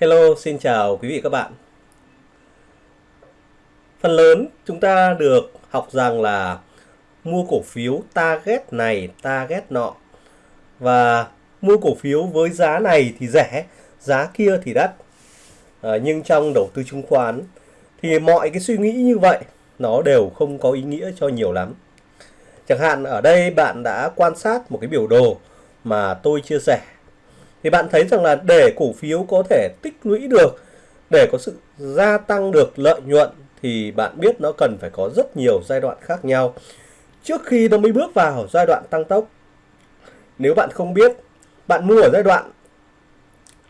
Hello, xin chào quý vị các bạn. Phần lớn chúng ta được học rằng là mua cổ phiếu target này, target nọ và mua cổ phiếu với giá này thì rẻ, giá kia thì đắt. À, nhưng trong đầu tư chứng khoán thì mọi cái suy nghĩ như vậy nó đều không có ý nghĩa cho nhiều lắm. Chẳng hạn ở đây bạn đã quan sát một cái biểu đồ mà tôi chia sẻ thì bạn thấy rằng là để cổ phiếu có thể tích lũy được để có sự gia tăng được lợi nhuận thì bạn biết nó cần phải có rất nhiều giai đoạn khác nhau. Trước khi nó mới bước vào giai đoạn tăng tốc nếu bạn không biết bạn mua ở giai đoạn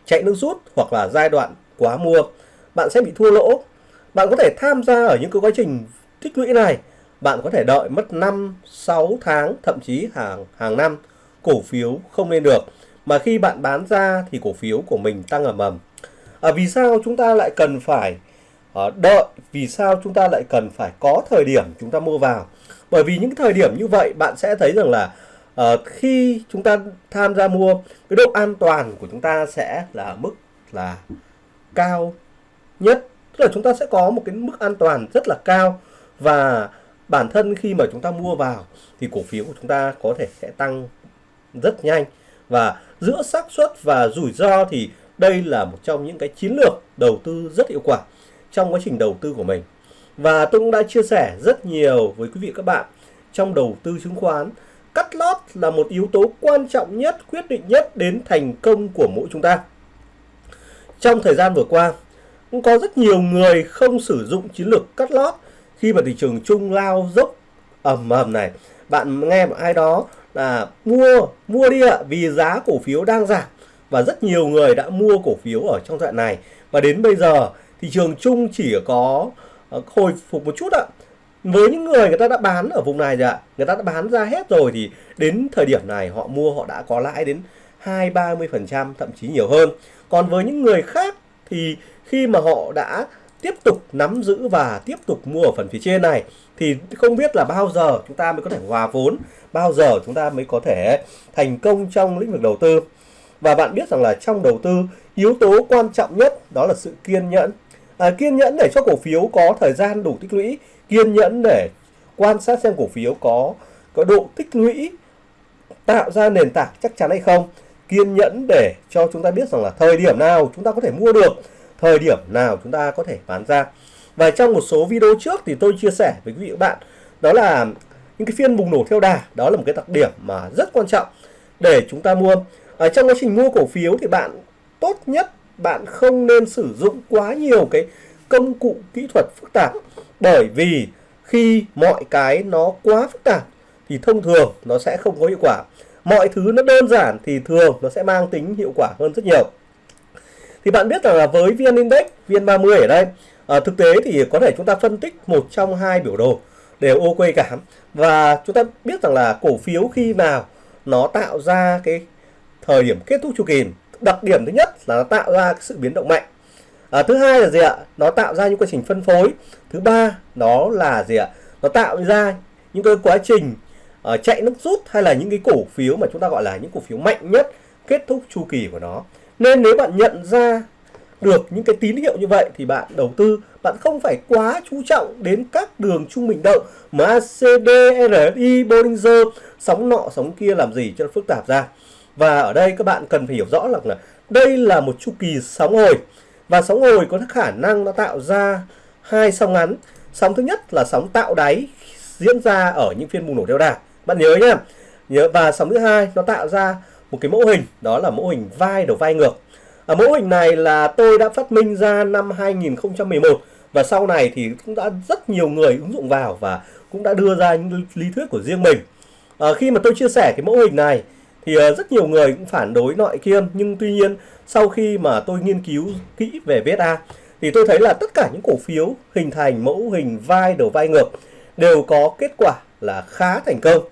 chạy nước rút hoặc là giai đoạn quá mua bạn sẽ bị thua lỗ. Bạn có thể tham gia ở những cái quá trình tích lũy này. Bạn có thể đợi mất 5, 6 tháng thậm chí hàng hàng năm cổ phiếu không lên được mà khi bạn bán ra thì cổ phiếu của mình tăng ầm ầm. À, vì sao chúng ta lại cần phải uh, đợi? Vì sao chúng ta lại cần phải có thời điểm chúng ta mua vào? Bởi vì những thời điểm như vậy bạn sẽ thấy rằng là uh, khi chúng ta tham gia mua cái độ an toàn của chúng ta sẽ là mức là cao nhất. Tức là chúng ta sẽ có một cái mức an toàn rất là cao. Và bản thân khi mà chúng ta mua vào thì cổ phiếu của chúng ta có thể sẽ tăng rất nhanh và giữa xác suất và rủi ro thì đây là một trong những cái chiến lược đầu tư rất hiệu quả trong quá trình đầu tư của mình. Và tôi cũng đã chia sẻ rất nhiều với quý vị các bạn trong đầu tư chứng khoán. Cắt lót là một yếu tố quan trọng nhất, quyết định nhất đến thành công của mỗi chúng ta. Trong thời gian vừa qua, cũng có rất nhiều người không sử dụng chiến lược cắt lót khi mà thị trường chung lao dốc ầm ầm này. Bạn nghe một ai đó là mua mua đi ạ, vì giá cổ phiếu đang giảm và rất nhiều người đã mua cổ phiếu ở trong đoạn này. Và đến bây giờ, thị trường chung chỉ có ờ, hồi phục một chút ạ. Với những người người ta đã bán ở vùng này rồi ạ, người ta đã bán ra hết rồi thì đến thời điểm này họ mua họ đã có lãi đến hai, ba mươi phần trăm, thậm chí nhiều hơn. Còn với những người khác thì khi mà họ đã tiếp tục nắm giữ và tiếp tục mua ở phần phía trên này, thì không biết là bao giờ chúng ta mới có thể hòa vốn bao giờ chúng ta mới có thể thành công trong lĩnh vực đầu tư. Và bạn biết rằng là trong đầu tư yếu tố quan trọng nhất đó là sự kiên nhẫn. À, kiên nhẫn để cho cổ phiếu có thời gian đủ tích lũy kiên nhẫn để quan sát xem cổ phiếu có có độ tích lũy tạo ra nền tảng chắc chắn hay không. Kiên nhẫn để cho chúng ta biết rằng là thời điểm nào chúng ta có thể mua được thời điểm nào chúng ta có thể bán ra. Và trong một số video trước thì tôi chia sẻ với quý vị và bạn đó là những cái phiên bùng nổ theo đà đó là một cái đặc điểm mà rất quan trọng để chúng ta mua. Ở trong quá trình mua cổ phiếu thì bạn tốt nhất bạn không nên sử dụng quá nhiều cái công cụ kỹ thuật phức tạp bởi vì khi mọi cái nó quá phức tạp thì thông thường nó sẽ không có hiệu quả. Mọi thứ nó đơn giản thì thường nó sẽ mang tính hiệu quả hơn rất nhiều. Thì bạn biết rằng là với VN Index, VN30 ở đây à, thực tế thì có thể chúng ta phân tích một trong hai biểu đồ đều ok cả. Và chúng ta biết rằng là cổ phiếu khi nào nó tạo ra cái thời điểm kết thúc chu kỳ đặc điểm thứ nhất là nó tạo ra cái sự biến động mạnh. À, thứ hai là gì ạ? Nó tạo ra những quá trình phân phối. Thứ ba đó là gì ạ? Nó tạo ra những cái quá trình uh, chạy nước rút hay là những cái cổ phiếu mà chúng ta gọi là những cổ phiếu mạnh nhất kết thúc chu kỳ của nó. Nên nếu bạn nhận ra được những cái tín hiệu như vậy thì bạn đầu tư bạn không phải quá chú trọng đến các đường trung bình động MACD, RSI, Bollinger sóng nọ sóng kia làm gì cho nó phức tạp ra. Và ở đây các bạn cần phải hiểu rõ là, là đây là một chu kỳ sóng hồi. Và sóng hồi có khả năng nó tạo ra hai sóng ngắn. Sóng thứ nhất là sóng tạo đáy diễn ra ở những phiên bùng nổ theo đà bạn nhớ nhá. Nhớ và sóng thứ hai nó tạo ra một cái mẫu hình đó là mẫu hình vai đầu vai ngược ở mẫu hình này là tôi đã phát minh ra năm 2011 và sau này thì cũng đã rất nhiều người ứng dụng vào và cũng đã đưa ra những lý thuyết của riêng mình. À, khi mà tôi chia sẻ cái mẫu hình này thì ờ, rất nhiều người cũng phản đối nội kiêm nhưng tuy nhiên sau khi mà tôi nghiên cứu kỹ về VSA thì tôi thấy là tất cả những cổ phiếu hình thành mẫu hình vai đầu vai ngược đều có kết quả là khá thành công.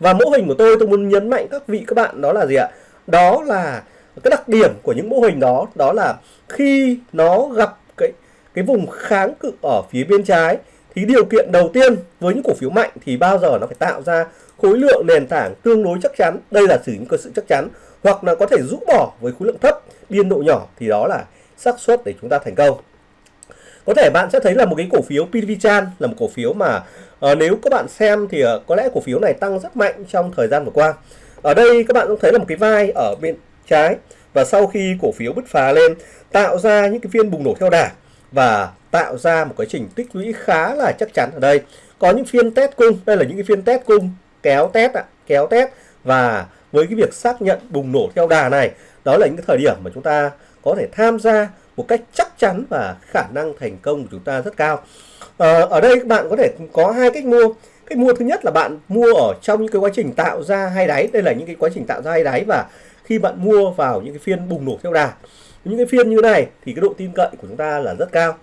Và mẫu hình của tôi tôi muốn nhấn mạnh các vị các bạn đó là gì ạ? Đó là cái đặc điểm của những mô hình đó đó là khi nó gặp cái cái vùng kháng cự ở phía bên trái thì điều kiện đầu tiên với những cổ phiếu mạnh thì bao giờ nó phải tạo ra khối lượng nền tảng tương đối chắc chắn. Đây là sử những cơ sự chắc chắn. Hoặc là có thể rũ bỏ với khối lượng thấp biên độ nhỏ thì đó là xác suất để chúng ta thành công. Có thể bạn sẽ thấy là một cái cổ phiếu PVChan là một cổ phiếu mà uh, nếu các bạn xem thì uh, có lẽ cổ phiếu này tăng rất mạnh trong thời gian vừa qua. Ở đây các bạn cũng thấy là một cái vai ở bên trái. Và sau khi cổ phiếu bứt phá lên tạo ra những cái phiên bùng nổ theo đà và tạo ra một quá trình tích lũy khá là chắc chắn ở đây. Có những phiên test cung đây là những cái phiên test cung kéo test ạ kéo test. Và với cái việc xác nhận bùng nổ theo đà này đó là những cái thời điểm mà chúng ta có thể tham gia một cách chắc chắn và khả năng thành công của chúng ta rất cao. À, ở đây các bạn có thể có hai cách mua. Cách mua thứ nhất là bạn mua ở trong những cái quá trình tạo ra hai đáy. Đây là những cái quá trình tạo ra hai đáy và khi bạn mua vào những cái phiên bùng nổ theo đà. Những cái phiên như này thì cái độ tin cậy của chúng ta là rất cao.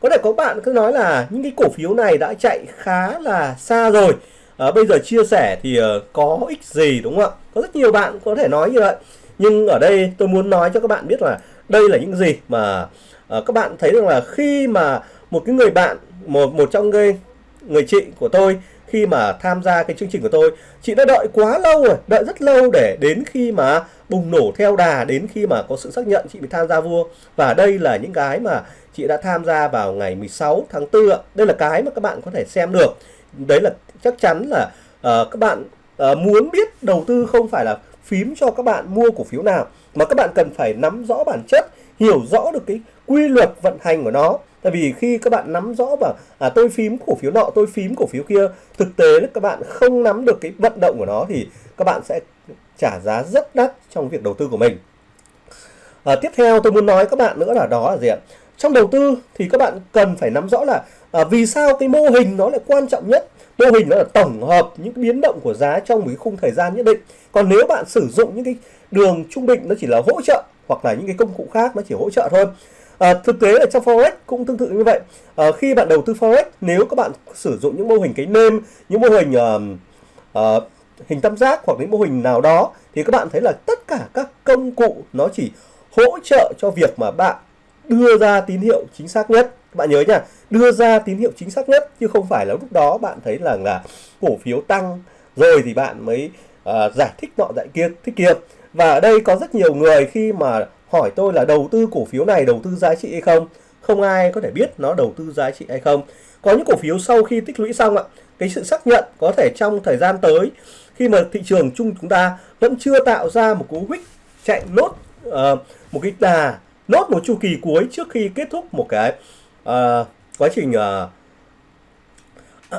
Có thể có bạn cứ nói là những cái cổ phiếu này đã chạy khá là xa rồi. À, bây giờ chia sẻ thì uh, có ích gì đúng không ạ? Có rất nhiều bạn có thể nói như vậy. Nhưng ở đây tôi muốn nói cho các bạn biết là đây là những gì mà uh, các bạn thấy rằng là khi mà một cái người bạn một một trong người người chị của tôi khi mà tham gia cái chương trình của tôi. Chị đã đợi quá lâu rồi đợi rất lâu để đến khi mà bùng nổ theo đà đến khi mà có sự xác nhận chị mới tham gia vua. Và đây là những cái mà chị đã tham gia vào ngày 16 tháng 4 đây là cái mà các bạn có thể xem được. Đấy là chắc chắn là uh, các bạn uh, muốn biết đầu tư không phải là phím cho các bạn mua cổ phiếu nào mà các bạn cần phải nắm rõ bản chất hiểu rõ được cái quy luật vận hành của nó tại vì khi các bạn nắm rõ và à, tôi phím cổ phiếu nọ tôi phím cổ phiếu kia thực tế là các bạn không nắm được cái vận động của nó thì các bạn sẽ trả giá rất đắt trong việc đầu tư của mình. À, tiếp theo tôi muốn nói các bạn nữa là đó là gì ạ? Trong đầu tư thì các bạn cần phải nắm rõ là à, vì sao cái mô hình nó lại quan trọng nhất? Mô hình nó là tổng hợp những biến động của giá trong một cái khung thời gian nhất định. Còn nếu bạn sử dụng những cái đường trung bình nó chỉ là hỗ trợ hoặc là những cái công cụ khác nó chỉ hỗ trợ thôi à, thực tế là trong forex cũng tương tự như vậy. À, khi bạn đầu tư forex nếu các bạn sử dụng những mô hình cái nêm những mô hình uh, uh, hình tam giác hoặc những mô hình nào đó thì các bạn thấy là tất cả các công cụ nó chỉ hỗ trợ cho việc mà bạn đưa ra tín hiệu chính xác nhất. Các bạn nhớ nha đưa ra tín hiệu chính xác nhất chứ không phải là lúc đó bạn thấy là là cổ phiếu tăng rồi thì bạn mới uh, giải thích nọ giải kia thích kia. Và ở đây có rất nhiều người khi mà hỏi tôi là đầu tư cổ phiếu này đầu tư giá trị hay không? Không ai có thể biết nó đầu tư giá trị hay không. Có những cổ phiếu sau khi tích lũy xong ạ cái sự xác nhận có thể trong thời gian tới khi mà thị trường chung chúng ta vẫn chưa tạo ra một cú huyết chạy nốt uh, ờ, một cái đà nốt một chu kỳ cuối trước khi kết thúc một cái uh, quá trình uh,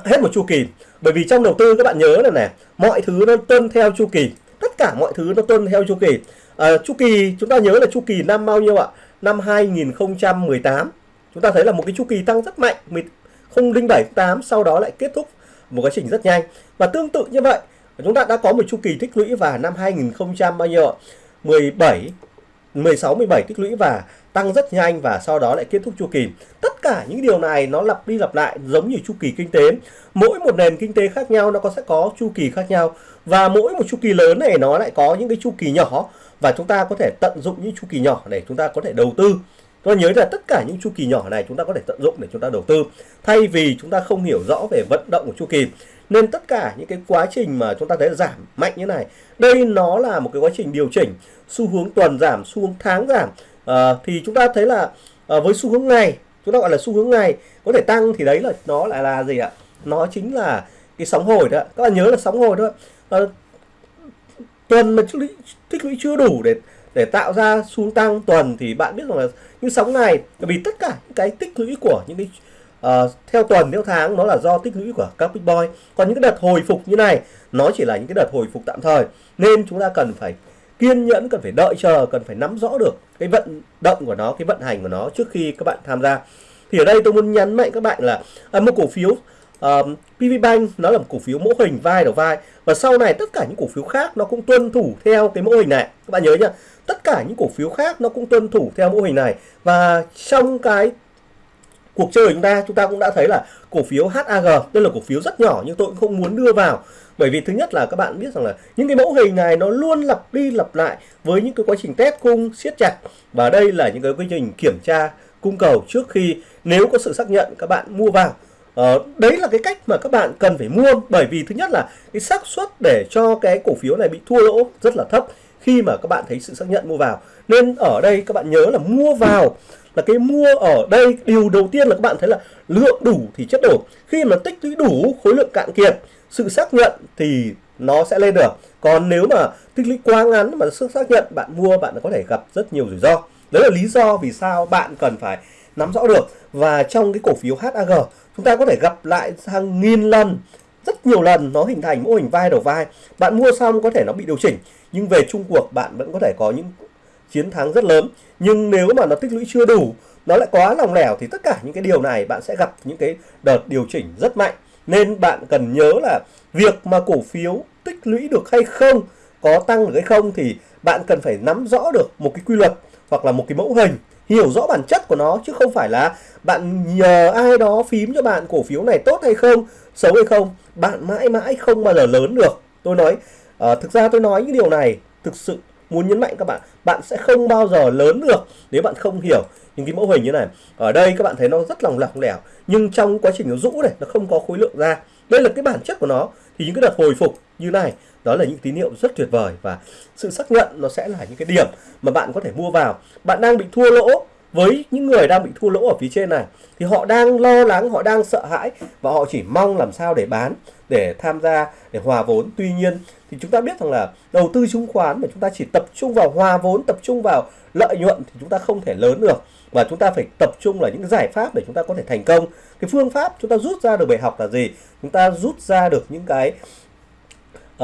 hết một chu kỳ. Bởi vì trong đầu tư các bạn nhớ là này mọi thứ nó tuân theo chu kỳ tất cả mọi thứ nó tuân theo chu kỳ à, chu kỳ chúng ta nhớ là chu kỳ năm bao nhiêu ạ? Năm 2018 chúng ta thấy là một cái chu kỳ tăng rất mạnh. 007 8 sau đó lại kết thúc một quá trình rất nhanh. Và tương tự như vậy chúng ta đã có một chu kỳ tích lũy và năm 2000 bao nhiêu ạ? 17 16 17 tích lũy và tăng rất nhanh và sau đó lại kết thúc chu kỳ. Tất cả những điều này nó lặp đi lặp lại giống như chu kỳ kinh tế. Mỗi một nền kinh tế khác nhau nó có sẽ có chu kỳ khác nhau. Và mỗi một chu kỳ lớn này nó lại có những cái chu kỳ nhỏ và chúng ta có thể tận dụng những chu kỳ nhỏ để chúng ta có thể đầu tư. Tôi nhớ là tất cả những chu kỳ nhỏ này chúng ta có thể tận dụng để chúng ta đầu tư. Thay vì chúng ta không hiểu rõ về vận động của chu kỳ nên tất cả những cái quá trình mà chúng ta thấy giảm mạnh như này đây nó là một cái quá trình điều chỉnh xu hướng tuần giảm xu hướng tháng giảm. À, thì chúng ta thấy là à, với xu hướng ngày chúng ta gọi là xu hướng ngày có thể tăng thì đấy là nó lại là gì ạ? Nó chính là cái sóng hồi đó các bạn nhớ là sóng hồi đó à, tuần mà tích lũy, chưa đủ để để tạo ra xu tăng tuần thì bạn biết rằng là những sóng này vì tất cả những cái tích lũy của những cái uh, theo tuần theo tháng nó là do tích lũy của các big boy. Còn những cái đợt hồi phục như này nó chỉ là những cái đợt hồi phục tạm thời. Nên chúng ta cần phải kiên nhẫn cần phải đợi chờ cần phải nắm rõ được cái vận động của nó cái vận hành của nó trước khi các bạn tham gia. Thì ở đây tôi muốn nhấn mạnh các bạn là à, một cổ phiếu um, PV Bank nó là một cổ phiếu mô hình vai đầu vai. Và sau này tất cả những cổ phiếu khác nó cũng tuân thủ theo cái mô hình này. Các bạn nhớ nhá tất cả những cổ phiếu khác nó cũng tuân thủ theo mô hình này. Và trong cái cuộc chơi của chúng ta chúng ta cũng đã thấy là cổ phiếu HAG đây là cổ phiếu rất nhỏ nhưng tôi cũng không muốn đưa vào. Bởi vì thứ nhất là các bạn biết rằng là những cái mẫu hình này nó luôn lặp đi lặp lại với những cái quá trình test cung siết chặt. Và đây là những cái quá trình kiểm tra cung cầu trước khi nếu có sự xác nhận các bạn mua vào. Ờ, đấy là cái cách mà các bạn cần phải mua bởi vì thứ nhất là cái xác suất để cho cái cổ phiếu này bị thua lỗ rất là thấp khi mà các bạn thấy sự xác nhận mua vào. Nên ở đây các bạn nhớ là mua vào là cái mua ở đây điều đầu tiên là các bạn thấy là lượng đủ thì chất đổ khi mà tích lũy đủ khối lượng cạn kiệt sự xác nhận thì nó sẽ lên được. Còn nếu mà tích lũy quá ngắn mà sự xác nhận bạn mua bạn có thể gặp rất nhiều rủi ro. Đấy là lý do vì sao bạn cần phải nắm rõ được. Và trong cái cổ phiếu HAG chúng ta có thể gặp lại hàng nghìn lần, rất nhiều lần nó hình thành mô hình vai đầu vai. Bạn mua xong có thể nó bị điều chỉnh, nhưng về chung cuộc bạn vẫn có thể có những chiến thắng rất lớn. Nhưng nếu mà nó tích lũy chưa đủ, nó lại quá lòng lẻo thì tất cả những cái điều này bạn sẽ gặp những cái đợt điều chỉnh rất mạnh. Nên bạn cần nhớ là việc mà cổ phiếu tích lũy được hay không, có tăng được hay không thì bạn cần phải nắm rõ được một cái quy luật hoặc là một cái mẫu hình hiểu rõ bản chất của nó chứ không phải là bạn nhờ ai đó phím cho bạn cổ phiếu này tốt hay không xấu hay không. Bạn mãi mãi không bao giờ lớn được. Tôi nói uh, thực ra tôi nói những điều này thực sự muốn nhấn mạnh các bạn bạn sẽ không bao giờ lớn được nếu bạn không hiểu những cái mẫu hình như này. Ở đây các bạn thấy nó rất lòng lỏng lẻo nhưng trong quá trình nó rũ này nó không có khối lượng ra. Đây là cái bản chất của nó. Thì những cái đợt hồi phục như này đó là những tín hiệu rất tuyệt vời và sự xác nhận nó sẽ là những cái điểm mà bạn có thể mua vào. Bạn đang bị thua lỗ với những người đang bị thua lỗ ở phía trên này, thì họ đang lo lắng, họ đang sợ hãi và họ chỉ mong làm sao để bán, để tham gia, để hòa vốn. Tuy nhiên thì chúng ta biết rằng là đầu tư chứng khoán mà chúng ta chỉ tập trung vào hòa vốn, tập trung vào lợi nhuận thì chúng ta không thể lớn được. Và chúng ta phải tập trung là những giải pháp để chúng ta có thể thành công. Cái phương pháp chúng ta rút ra được bài học là gì? Chúng ta rút ra được những cái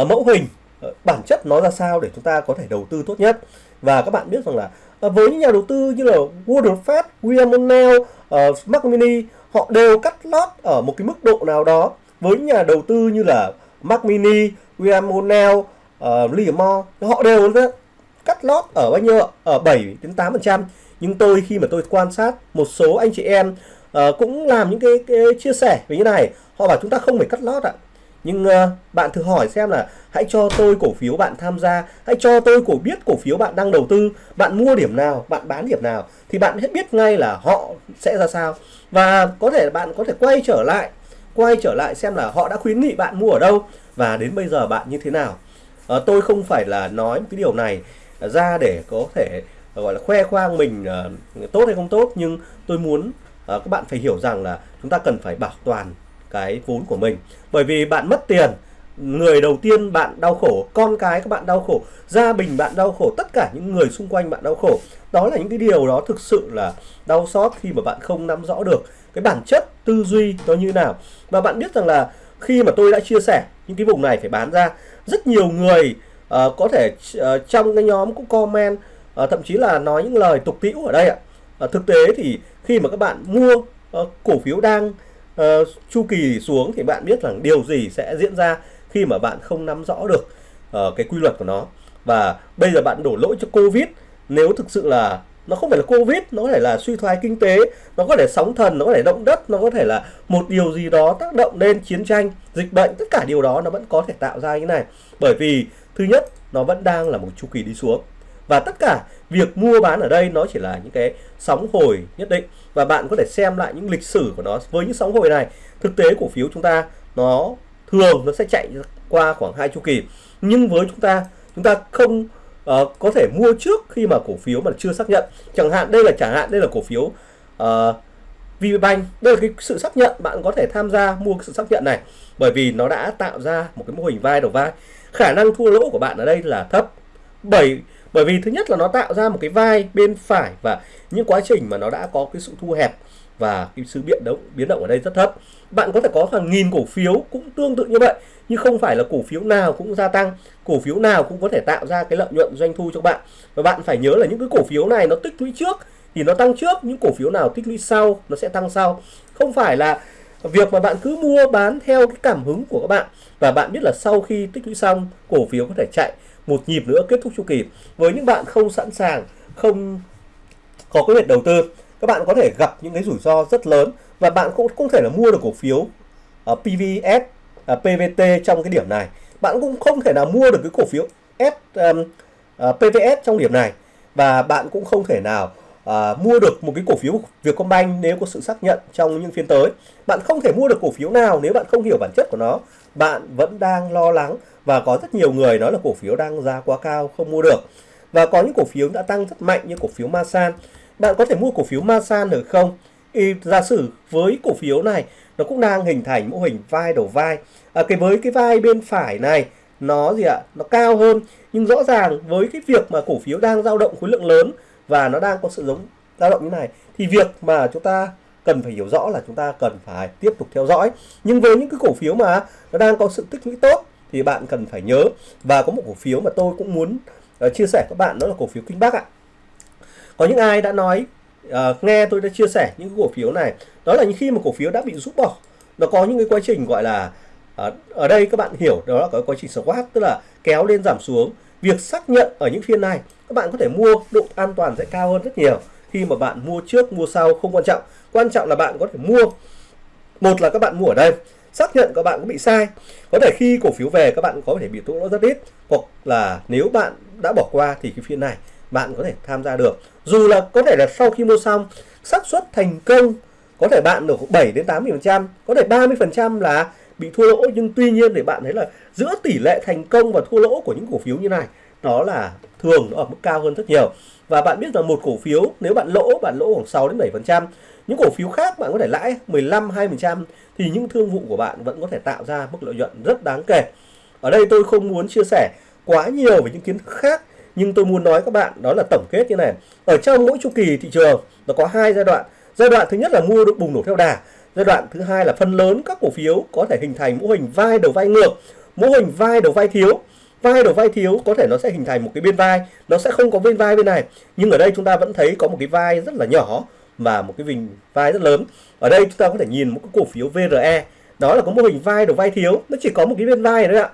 uh, mẫu hình uh, bản chất nó ra sao để chúng ta có thể đầu tư tốt nhất? Và các bạn biết rằng là uh, với những nhà đầu tư như là Warren Buffett, William O'Neill, uh, Mark Mini họ đều cắt lót ở một cái mức độ nào đó. Với nhà đầu tư như là Mark Mini, William O'Neill, uh, Lee Moore họ đều cắt lót ở bao nhiêu ở 7 đến 8 phần trăm. Nhưng tôi khi mà tôi quan sát một số anh chị em uh, cũng làm những cái, cái chia sẻ về như này. Họ bảo chúng ta không phải cắt lót ạ nhưng uh, bạn thử hỏi xem là hãy cho tôi cổ phiếu bạn tham gia hãy cho tôi cổ biết cổ phiếu bạn đang đầu tư bạn mua điểm nào bạn bán điểm nào thì bạn hết biết ngay là họ sẽ ra sao. Và có thể bạn có thể quay trở lại quay trở lại xem là họ đã khuyến nghị bạn mua ở đâu và đến bây giờ bạn như thế nào. Uh, tôi không phải là nói cái điều này ra để có thể ờ, gọi là khoe khoang mình uh, tốt hay không tốt nhưng tôi muốn uh, các bạn phải hiểu rằng là chúng ta cần phải bảo toàn cái vốn của mình. Bởi vì bạn mất tiền người đầu tiên bạn đau khổ con cái các bạn đau khổ gia đình bạn đau khổ tất cả những người xung quanh bạn đau khổ đó là những cái điều đó thực sự là đau xót khi mà bạn không nắm rõ được cái bản chất tư duy nó như nào. Và bạn biết rằng là khi mà tôi đã chia sẻ những cái vùng này phải bán ra rất nhiều người uh, có thể uh, trong cái nhóm cũng comment uh, thậm chí là nói những lời tục tĩu ở đây ạ. Uh, thực tế thì khi mà các bạn mua uh, cổ phiếu đang uh, chu kỳ xuống thì bạn biết rằng điều gì sẽ diễn ra khi mà bạn không nắm rõ được uh, cái quy luật của nó. Và bây giờ bạn đổ lỗi cho covid nếu thực sự là nó không phải là covid nó có thể là suy thoái kinh tế nó có thể sóng thần nó có thể động đất nó có thể là một điều gì đó tác động lên chiến tranh dịch bệnh tất cả điều đó nó vẫn có thể tạo ra như này. Bởi vì thứ nhất nó vẫn đang là một chu kỳ đi xuống và tất cả việc mua bán ở đây nó chỉ là những cái sóng hồi nhất định. Và bạn có thể xem lại những lịch sử của nó với những sóng hồi này. Thực tế cổ phiếu chúng ta nó thường nó sẽ chạy qua khoảng hai chu kỳ. Nhưng với chúng ta chúng ta không uh, có thể mua trước khi mà cổ phiếu mà chưa xác nhận. Chẳng hạn đây là chẳng hạn đây là cổ phiếu uh, VPBank. Đây là cái sự xác nhận. Bạn có thể tham gia mua cái sự xác nhận này. Bởi vì nó đã tạo ra một cái mô hình vai đầu vai. Khả năng thua lỗ của bạn ở đây là thấp. Bởi bởi vì thứ nhất là nó tạo ra một cái vai bên phải và những quá trình mà nó đã có cái sự thu hẹp và cái sự biến động biến động ở đây rất thấp. Bạn có thể có hàng nghìn cổ phiếu cũng tương tự như vậy, nhưng không phải là cổ phiếu nào cũng gia tăng, cổ phiếu nào cũng có thể tạo ra cái lợi nhuận doanh thu cho bạn. Và bạn phải nhớ là những cái cổ phiếu này nó tích lũy trước thì nó tăng trước, những cổ phiếu nào tích lũy sau nó sẽ tăng sau. Không phải là việc mà bạn cứ mua bán theo cái cảm hứng của các bạn và bạn biết là sau khi tích lũy xong, cổ phiếu có thể chạy một nhịp nữa kết thúc chu kỳ với những bạn không sẵn sàng không có cái việc đầu tư các bạn có thể gặp những cái rủi ro rất lớn và bạn cũng không thể là mua được cổ phiếu ờ, uh, PVS, uh, ờ, PVT trong cái điểm này bạn cũng không thể nào mua được cái cổ phiếu S um, uh, ờ, PVS trong điểm này và bạn cũng không thể nào à, mua được một cái cổ phiếu Vietcombank nếu có sự xác nhận trong những phiên tới. Bạn không thể mua được cổ phiếu nào nếu bạn không hiểu bản chất của nó. Bạn vẫn đang lo lắng và có rất nhiều người nói là cổ phiếu đang giá quá cao không mua được. Và có những cổ phiếu đã tăng rất mạnh như cổ phiếu Masan. Bạn có thể mua cổ phiếu Masan được không? Thì giả sử với cổ phiếu này nó cũng đang hình thành mô hình vai đầu vai. À, cái với cái vai bên phải này nó gì ạ? Nó cao hơn nhưng rõ ràng với cái việc mà cổ phiếu đang dao động khối lượng lớn và nó đang có sự giống dao động như này thì việc mà chúng ta cần phải hiểu rõ là chúng ta cần phải tiếp tục theo dõi nhưng với những cái cổ phiếu mà nó đang có sự tích lũy tốt thì bạn cần phải nhớ. Và có một cổ phiếu mà tôi cũng muốn uh, chia sẻ các bạn đó là cổ phiếu Kinh Bắc ạ. Có những ai đã nói uh, nghe tôi đã chia sẻ những cổ phiếu này đó là những khi mà cổ phiếu đã bị rút bỏ nó có những cái quá trình gọi là uh, ở đây các bạn hiểu đó là cái quá trình squat tức là kéo lên giảm xuống. Việc xác nhận ở những phiên này các bạn có thể mua độ an toàn sẽ cao hơn rất nhiều khi mà bạn mua trước mua sau không quan trọng. Quan trọng là bạn có thể mua một là các bạn mua ở đây xác nhận các bạn có bị sai. Có thể khi cổ phiếu về, các bạn có thể bị thua lỗ rất ít. Hoặc là nếu bạn đã bỏ qua thì cái phiên này bạn có thể tham gia được. Dù là có thể là sau khi mua xong, xác suất thành công có thể bạn được 7 đến 80 phần trăm, có thể 30 phần trăm là bị thua lỗ. Nhưng tuy nhiên để bạn thấy là giữa tỷ lệ thành công và thua lỗ của những cổ phiếu như này, đó là thường nó ở mức cao hơn rất nhiều. Và bạn biết rằng một cổ phiếu, nếu bạn lỗ bạn lỗ khoảng 6 đến 7 phần trăm. Những cổ phiếu khác bạn có thể lãi 15 20 phần trăm thì những thương vụ của bạn vẫn có thể tạo ra mức lợi nhuận rất đáng kể. Ở đây tôi không muốn chia sẻ quá nhiều về những kiến thức khác, nhưng tôi muốn nói các bạn đó là tổng kết như này. Ở trong mỗi chu kỳ thị trường, nó có hai giai đoạn. Giai đoạn thứ nhất là mua được bùng nổ theo đà. Giai đoạn thứ hai là phần lớn các cổ phiếu có thể hình thành mô hình vai đầu vai ngược, mô hình vai đầu vai thiếu vai đầu vai thiếu, có thể nó sẽ hình thành một cái bên vai. Nó sẽ không có bên vai bên này. Nhưng ở đây chúng ta vẫn thấy có một cái vai rất là nhỏ và một cái vình vai rất lớn. Ở đây chúng ta có thể nhìn một cái cổ phiếu VRE đó là có mô hình vai đầu vai thiếu. Nó chỉ có một cái bên vai thôi ạ.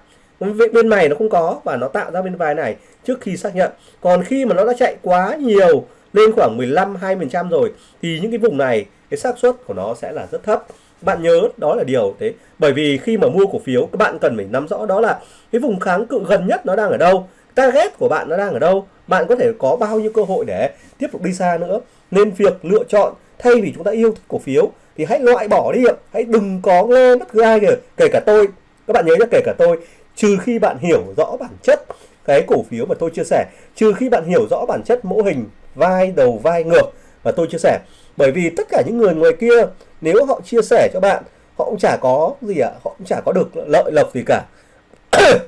Bên này nó không có và nó tạo ra bên vai này trước khi xác nhận. Còn khi mà nó đã chạy quá nhiều, lên khoảng 15 20 trăm rồi, thì những cái vùng này, cái xác suất của nó sẽ là rất thấp bạn nhớ đó là điều thế. Bởi vì khi mà mua cổ phiếu, các bạn cần phải nắm rõ đó là cái vùng kháng cự gần nhất nó đang ở đâu, target của bạn nó đang ở đâu, bạn có thể có bao nhiêu cơ hội để tiếp tục đi xa nữa. Nên việc lựa chọn, thay vì chúng ta yêu cổ phiếu, thì hãy loại bỏ đi hãy đừng có nghe bất cứ ai kể kể cả tôi. Các bạn nhớ nhé kể cả tôi. Trừ khi bạn hiểu rõ bản chất cái cổ phiếu mà tôi chia sẻ, trừ khi bạn hiểu rõ bản chất mô hình, vai đầu, vai ngược mà tôi chia sẻ. Bởi vì tất cả những người ngoài kia nếu họ chia sẻ cho bạn họ cũng chả có gì ạ họ cũng chả có được lợi lộc gì cả.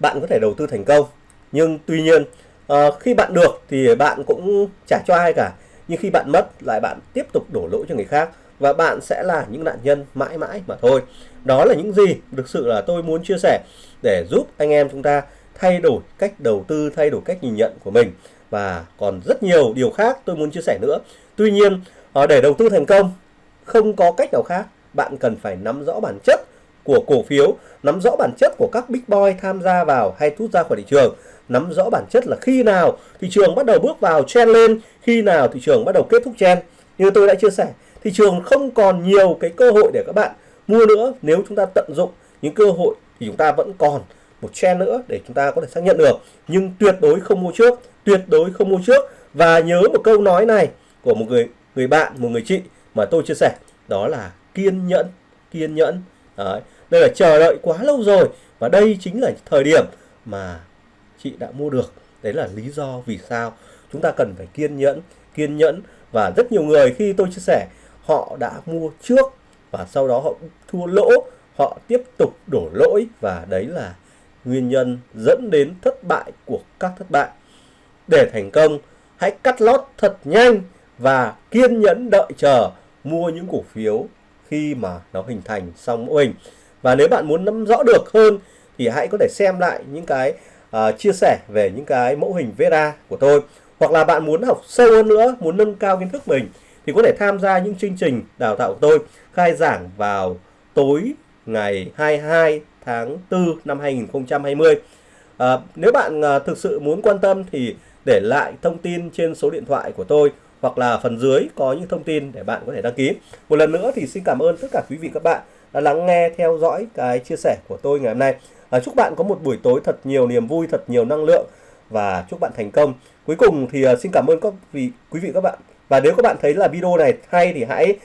Bạn có thể đầu tư thành công nhưng tuy nhiên uh, khi bạn được thì bạn cũng chả cho ai cả. Nhưng khi bạn mất lại bạn tiếp tục đổ lỗi cho người khác và bạn sẽ là những nạn nhân mãi mãi mà thôi. Đó là những gì thực sự là tôi muốn chia sẻ để giúp anh em chúng ta thay đổi cách đầu tư thay đổi cách nhìn nhận của mình. Và còn rất nhiều điều khác tôi muốn chia sẻ nữa. Tuy nhiên ờ, để đầu tư thành công không có cách nào khác. Bạn cần phải nắm rõ bản chất của cổ phiếu, nắm rõ bản chất của các big boy tham gia vào hay rút ra khỏi thị trường. Nắm rõ bản chất là khi nào thị trường bắt đầu bước vào trend lên, khi nào thị trường bắt đầu kết thúc trend. Như tôi đã chia sẻ, thị trường không còn nhiều cái cơ hội để các bạn mua nữa nếu chúng ta tận dụng những cơ hội thì chúng ta vẫn còn một trend nữa để chúng ta có thể xác nhận được. Nhưng tuyệt đối không mua trước, tuyệt đối không mua trước. Và nhớ một câu nói này của một người người bạn, một người chị mà tôi chia sẻ, đó là kiên nhẫn kiên nhẫn. Đấy. đây là chờ đợi quá lâu rồi và đây chính là thời điểm mà chị đã mua được. Đấy là lý do vì sao chúng ta cần phải kiên nhẫn kiên nhẫn. Và rất nhiều người khi tôi chia sẻ, họ đã mua trước và sau đó họ thua lỗ, họ tiếp tục đổ lỗi và đấy là nguyên nhân dẫn đến thất bại của các thất bại. Để thành công, hãy cắt lót thật nhanh và kiên nhẫn đợi chờ mua những cổ phiếu khi mà nó hình thành xong mô hình. Và nếu bạn muốn nắm rõ được hơn thì hãy có thể xem lại những cái uh, chia sẻ về những cái mẫu hình Vera của tôi. Hoặc là bạn muốn học sâu hơn nữa muốn nâng cao kiến thức mình thì có thể tham gia những chương trình đào tạo của tôi khai giảng vào tối ngày 22 tháng 4 năm 2020 à, nếu bạn à, thực sự muốn quan tâm thì để lại thông tin trên số điện thoại của tôi hoặc là phần dưới có những thông tin để bạn có thể đăng ký một lần nữa thì xin cảm ơn tất cả quý vị các bạn đã lắng nghe theo dõi cái chia sẻ của tôi ngày hôm nay à, chúc bạn có một buổi tối thật nhiều niềm vui thật nhiều năng lượng và chúc bạn thành công. Cuối cùng thì uh, xin cảm ơn các vị quý vị các bạn. Và nếu các bạn thấy là video này hay thì hãy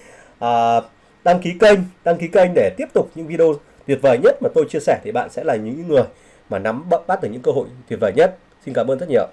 uh, đăng ký kênh, đăng ký kênh để tiếp tục những video tuyệt vời nhất mà tôi chia sẻ thì bạn sẽ là những người mà nắm bắt được những cơ hội tuyệt vời nhất. Xin cảm ơn rất nhiều.